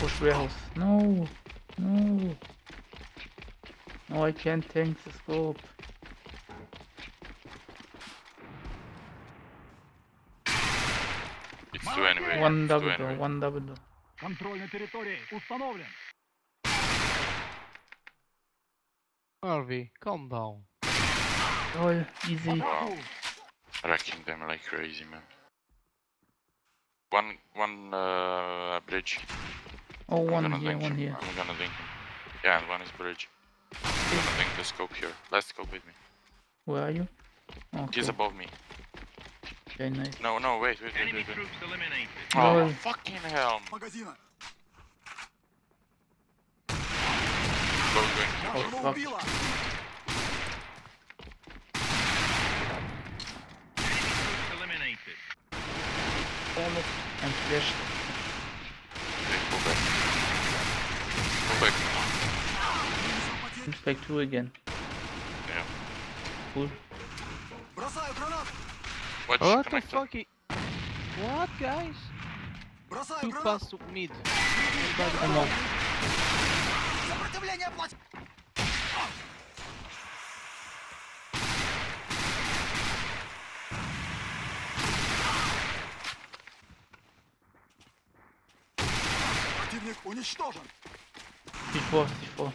push warehouse. No, no. No, I can't tank the scope. It's two anyway. One it's double two door, anyway. one double door. Контроль на территории установлен. Harvey, calm down. Oh, easy. Wow. Wrecking them like crazy, man. One, one uh, bridge. Oh, one here, one here. I'm gonna link him. Yeah, and one is bridge. I'm gonna link the scope here. Last scope with me. Where are you? Okay. He's above me. Okay, nice. No, no, wait, wait, wait, wait. wait. Oh, no. fucking hell. Oh, fuck. Almost and flashed. quick. Looks like two again. Yeah. Cool. What the fuck? It... What, guys? Two past mid. Уничтожен! C4, C4.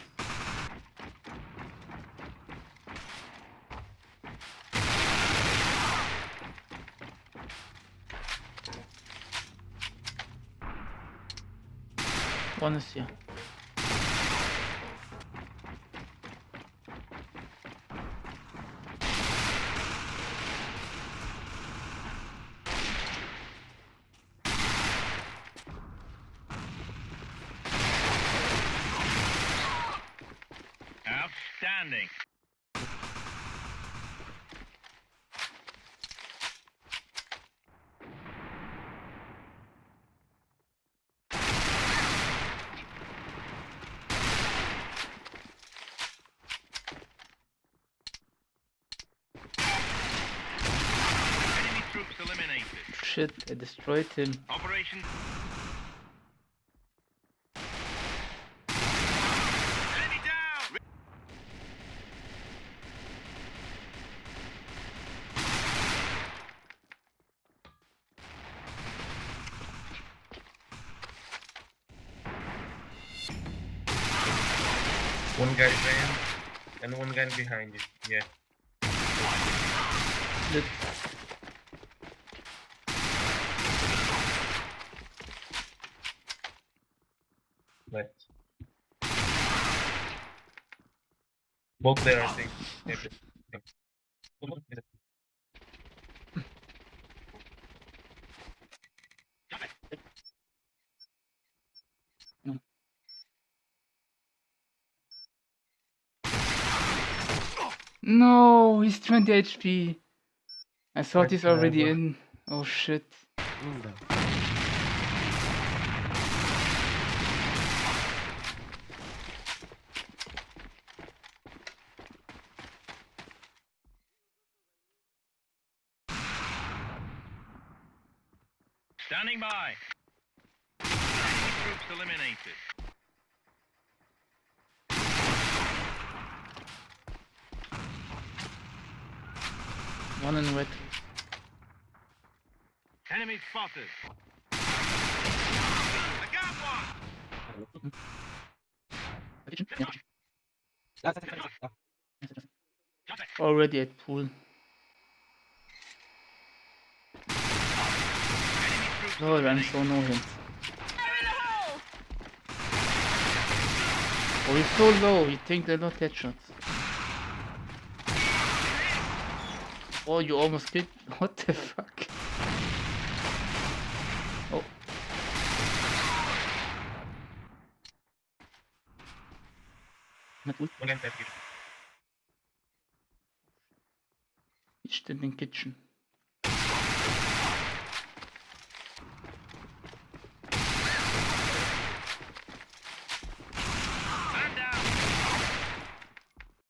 One is here. Outstanding. Enemy troops eliminated. Shit, I destroyed him. Operation. Enemy down. One guy ran and one guy behind you. Yeah. Split. Left. Both there, I think. No, he's 20 HP. I thought Right he's already forever. in. Oh shit. Standing by. Enemy troops eliminated. One in red. Enemy spotted. I got one. Already at pool. Enemy Oh, I'm so no hint. Oh, he's so low. He thinks they're not headshots. Oh, you almost killed. What the fuck? Oh. Not good. One guy left you. He's still in kitchen.